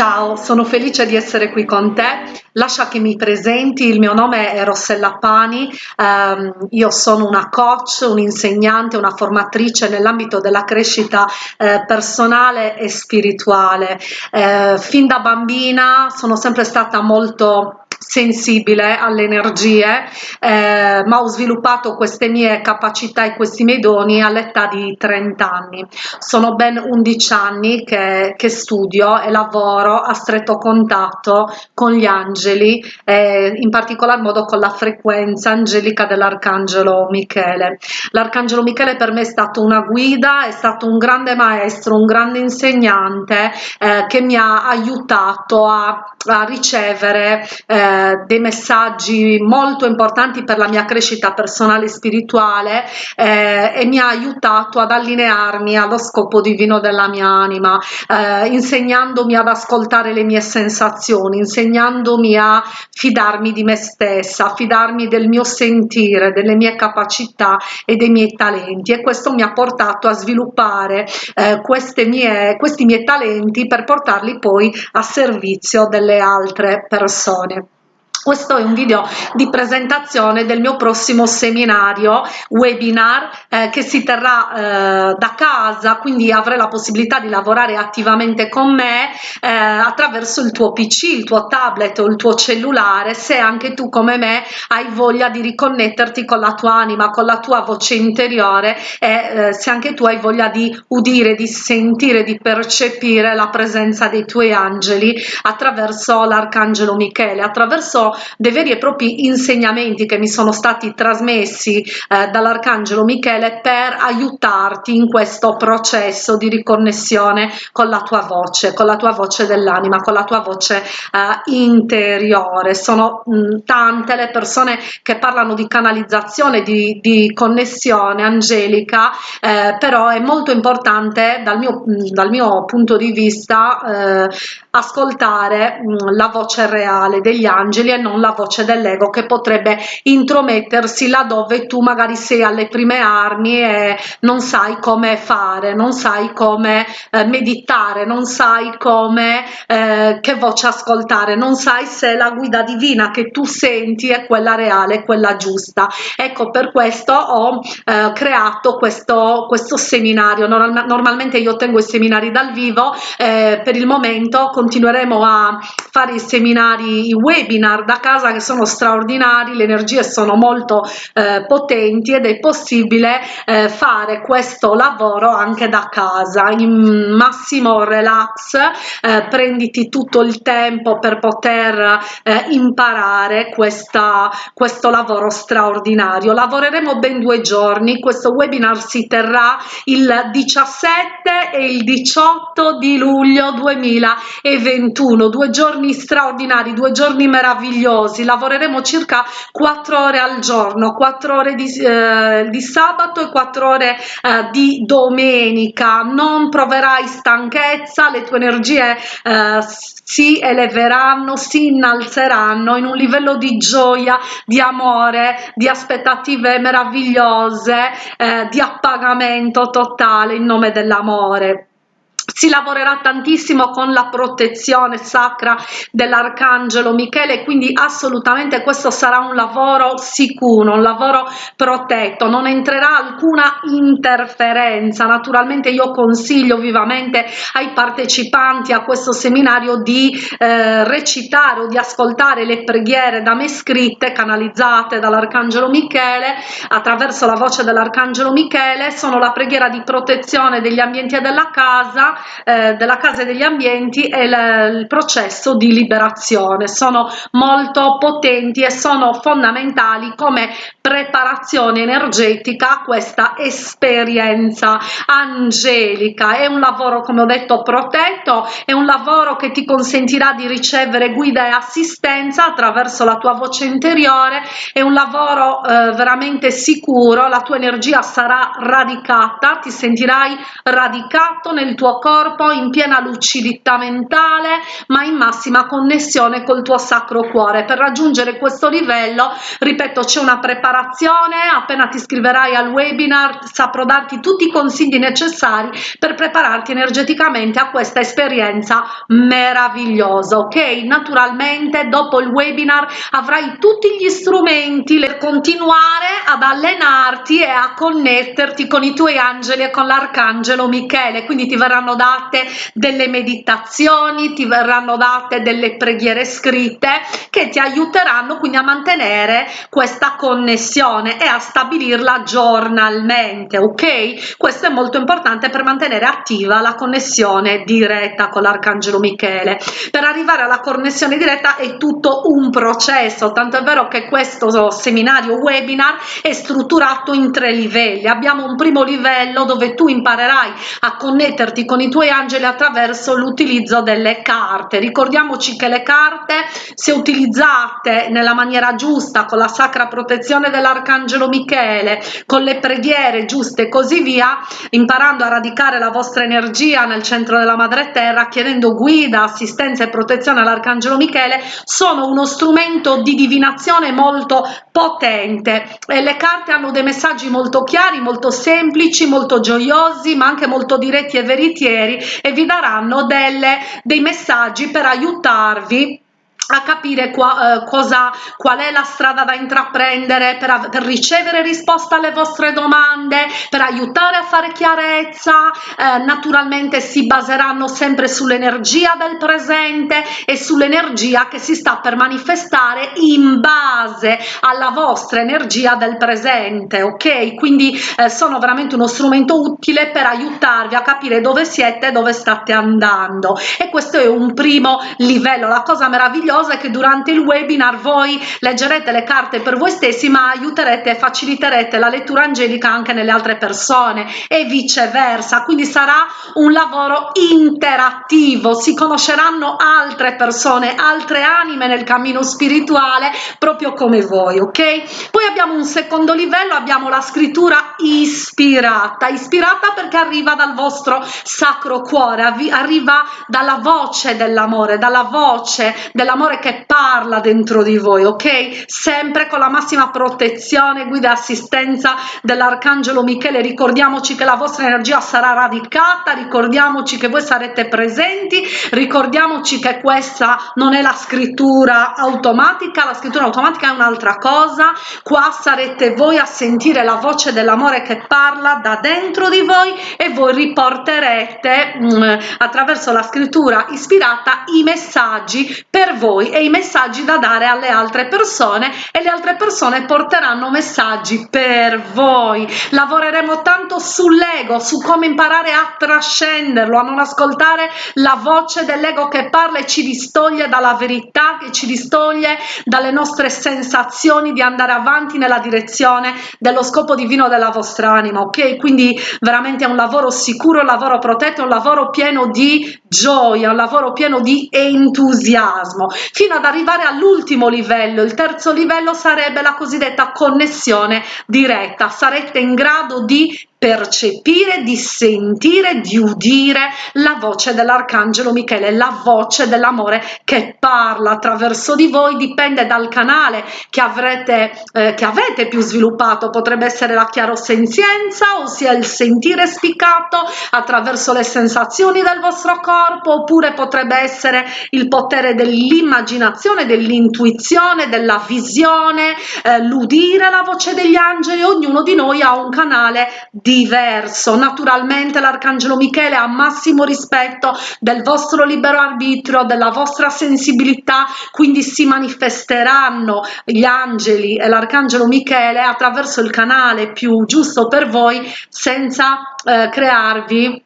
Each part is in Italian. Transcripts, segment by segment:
Ciao, sono felice di essere qui con te. Lascia che mi presenti, il mio nome è Rossella Pani, um, io sono una coach, un'insegnante, una formatrice nell'ambito della crescita eh, personale e spirituale. Eh, fin da bambina sono sempre stata molto sensibile alle energie, eh, ma ho sviluppato queste mie capacità e questi miei doni all'età di 30 anni. Sono ben 11 anni che, che studio e lavoro a stretto contatto con gli angeli, eh, in particolar modo con la frequenza angelica dell'Arcangelo Michele. L'Arcangelo Michele per me è stato una guida, è stato un grande maestro, un grande insegnante eh, che mi ha aiutato a, a ricevere eh, dei messaggi molto importanti per la mia crescita personale e spirituale eh, e mi ha aiutato ad allinearmi allo scopo divino della mia anima, eh, insegnandomi ad ascoltare le mie sensazioni, insegnandomi a fidarmi di me stessa, fidarmi del mio sentire, delle mie capacità e dei miei talenti e questo mi ha portato a sviluppare eh, mie, questi miei talenti per portarli poi a servizio delle altre persone. Questo è un video di presentazione del mio prossimo seminario webinar eh, che si terrà eh, da casa, quindi avrai la possibilità di lavorare attivamente con me eh, attraverso il tuo PC, il tuo tablet o il tuo cellulare, se anche tu come me hai voglia di riconnetterti con la tua anima, con la tua voce interiore e eh, se anche tu hai voglia di udire, di sentire, di percepire la presenza dei tuoi angeli attraverso l'arcangelo Michele, attraverso dei veri e propri insegnamenti che mi sono stati trasmessi eh, dall'Arcangelo Michele per aiutarti in questo processo di riconnessione con la tua voce, con la tua voce dell'anima, con la tua voce eh, interiore. Sono mh, mm, tante le persone che parlano di canalizzazione, di, di connessione angelica, eh, però è molto importante dal mio, mm, dal mio punto di vista eh, ascoltare mh, mm, la voce reale degli angeli e non la voce dell'ego che potrebbe intromettersi laddove tu magari sei alle prime armi e non sai come fare, non sai come eh, meditare, non sai come eh, che voce ascoltare, non sai se la guida divina che tu senti è quella reale, quella giusta. Ecco, per questo ho eh, creato questo, questo seminario. Normal, normalmente io tengo i seminari dal vivo, eh, per il momento continueremo a fare i seminari, i webinar da casa che sono straordinari, le energie sono molto eh, potenti ed è possibile eh, fare questo lavoro anche da casa. In massimo relax, eh, prenditi tutto il tempo per poter eh, imparare questa, questo lavoro straordinario. Lavoreremo ben due giorni, questo webinar si terrà il 17 e il 18 di luglio 2021, due giorni straordinari, due giorni meravigliosi mesi lavoreremo circa 4 ore al giorno 4 ore di, eh, di sabato e 4 ore eh, di domenica. Non proverai stanchezza le tue energie eh, si eleveranno si innalzeranno in un livello di gioia di amore di aspettative meravigliose eh, di appagamento totale in nome dell'amore si lavorerà tantissimo con la protezione sacra dell'arcangelo Michele quindi assolutamente questo sarà un lavoro sicuro un lavoro protetto. Non entrerà alcuna interferenza. Naturalmente io consiglio vivamente ai partecipanti a questo seminario di eh, recitare o di ascoltare le preghiere da me scritte canalizzate dall'arcangelo Michele attraverso la voce dell'arcangelo Michele. Sono la preghiera di protezione degli ambienti e della casa eh, della casa e degli ambienti e il, il processo di liberazione. Sono molto potenti e sono fondamentali come preparazione energetica a questa esperienza angelica. È un lavoro come ho detto protetto è un lavoro che ti consentirà di ricevere guida e assistenza attraverso la tua voce interiore. È un lavoro eh, veramente sicuro la tua energia sarà radicata ti sentirai radicato nel tuo corpo in piena lucidità mentale ma in massima connessione col tuo sacro cuore. Per raggiungere questo livello ripeto c'è una preparazione appena ti iscriverai al webinar saprò darti tutti i consigli necessari per prepararti energeticamente a questa esperienza meravigliosa ok? Naturalmente dopo il webinar avrai tutti gli strumenti per continuare ad allenarti e a connetterti con i tuoi angeli e con l'arcangelo michele. Quindi ti verranno date delle meditazioni ti verranno date delle preghiere scritte che ti aiuteranno quindi a mantenere questa connessione e a stabilirla giornalmente ok? Questo è molto importante per mantenere attiva la connessione diretta con l'arcangelo michele. Per arrivare alla connessione diretta è tutto un processo tanto è vero che questo seminario webinar è strutturato in tre livelli. Abbiamo un primo livello dove tu imparerai a connetterti con i tuoi angeli attraverso l'utilizzo delle carte. Ricordiamoci che le carte se utilizzate nella maniera giusta con la sacra protezione dell'arcangelo michele con le preghiere giuste e così via imparando a radicare la vostra energia nel centro della madre terra chiedendo guida assistenza e protezione all'arcangelo michele sono uno strumento di divinazione molto potente. E le carte hanno dei messaggi molto chiari molto semplici molto gioiosi ma anche molto diretti e veritieri e vi daranno delle dei messaggi per aiutarvi a capire qua, eh, cosa, qual è la strada da intraprendere per, per, ricevere risposta alle vostre domande, per aiutare a fare chiarezza, eh, naturalmente si baseranno sempre sull'energia del presente e sull'energia che si sta per manifestare in base alla vostra energia del presente, ok? Quindi eh, sono veramente uno strumento utile per aiutarvi a capire dove siete e dove state andando. E questo è un primo livello, la cosa meravigliosa cosa è che durante il webinar voi leggerete le carte per voi stessi ma aiuterete e faciliterete la lettura angelica anche nelle altre persone e viceversa. Quindi sarà un lavoro interattivo. Si conosceranno altre persone altre anime nel cammino spirituale proprio come voi ok? Poi abbiamo un secondo livello abbiamo la scrittura ispirata. Ispirata perché arriva dal vostro sacro cuore arriva dalla voce dell'amore dalla voce dell'amore Signore che parla dentro di voi, ok? Sempre con la massima protezione, guida e assistenza dell'Arcangelo Michele. Ricordiamoci che la vostra energia sarà radicata, ricordiamoci che voi sarete presenti, ricordiamoci che questa non è la scrittura automatica, la scrittura automatica è un'altra cosa. Qua sarete voi a sentire la voce dell'amore che parla da dentro di voi e voi riporterete mh, mm, attraverso la scrittura ispirata i messaggi per voi voi e i messaggi da dare alle altre persone e le altre persone porteranno messaggi per voi. Lavoreremo tanto sull'ego su come imparare a trascenderlo a non ascoltare la voce dell'ego che parla e ci distoglie dalla verità che ci distoglie dalle nostre sensazioni di andare avanti nella direzione dello scopo divino della vostra anima ok? Quindi veramente è un lavoro sicuro un lavoro protetto un lavoro pieno di gioia un lavoro pieno di entusiasmo fino ad arrivare all'ultimo livello. Il terzo livello sarebbe la cosiddetta connessione diretta. Sarete in grado di percepire, di sentire, di udire la voce dell'arcangelo Michele, la voce dell'amore che parla attraverso di voi, dipende dal canale che avrete, eh, che avete più sviluppato, potrebbe essere la chiarosenzienza, ossia il sentire spiccato attraverso le sensazioni del vostro corpo, oppure potrebbe essere il potere dell'immaginazione, dell'intuizione, della visione, eh, l'udire la voce degli angeli, ognuno di noi ha un canale di diverso. Naturalmente l'arcangelo michele ha massimo rispetto del vostro libero arbitrio della vostra sensibilità quindi si manifesteranno gli angeli e l'arcangelo michele attraverso il canale più giusto per voi senza eh, crearvi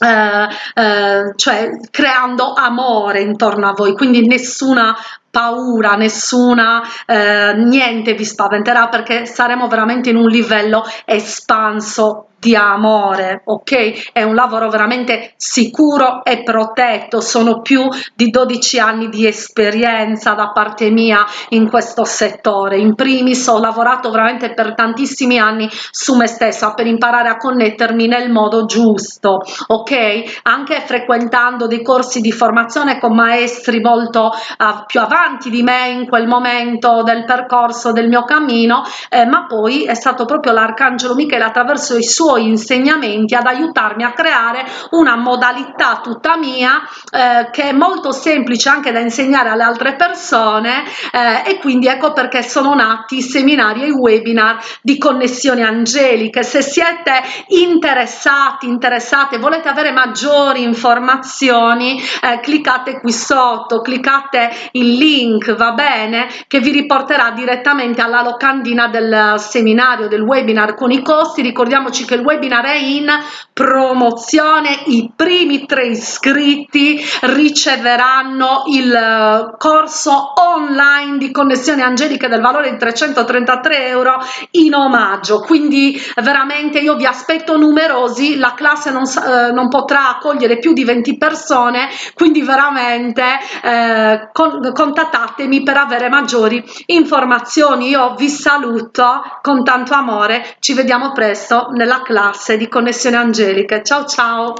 eh, eh, cioè creando amore intorno a voi. Quindi nessuna paura nessuna eh, niente vi spaventerà perché saremo veramente in un livello espanso di amore, ok? È un lavoro veramente sicuro e protetto, sono più di 12 anni di esperienza da parte mia in questo settore. In primis ho lavorato veramente per tantissimi anni su me stessa per imparare a connettermi nel modo giusto, ok? Anche frequentando dei corsi di formazione con maestri molto uh, più avanti di me in quel momento del percorso del mio cammino, eh, ma poi è stato proprio l'arcangelo Michele attraverso i suoi insegnamenti ad aiutarmi a creare una modalità tutta mia eh, che è molto semplice anche da insegnare alle altre persone eh, e quindi ecco perché sono nati i seminari e i webinar di connessioni angeliche. Se siete interessati interessate volete avere maggiori informazioni eh, cliccate qui sotto cliccate il link va bene che vi riporterà direttamente alla locandina del seminario del webinar con i costi. Ricordiamoci che il webinar è in promozione i primi tre iscritti riceveranno il eh, corso online di connessione angelica del valore di 333 euro in omaggio. Quindi veramente io vi aspetto numerosi la classe non, eh, non potrà accogliere più di 20 persone quindi veramente eh, con, contattatemi per avere maggiori informazioni. Io vi saluto con tanto amore. Ci vediamo presto nella classe di connessione angelica ciao ciao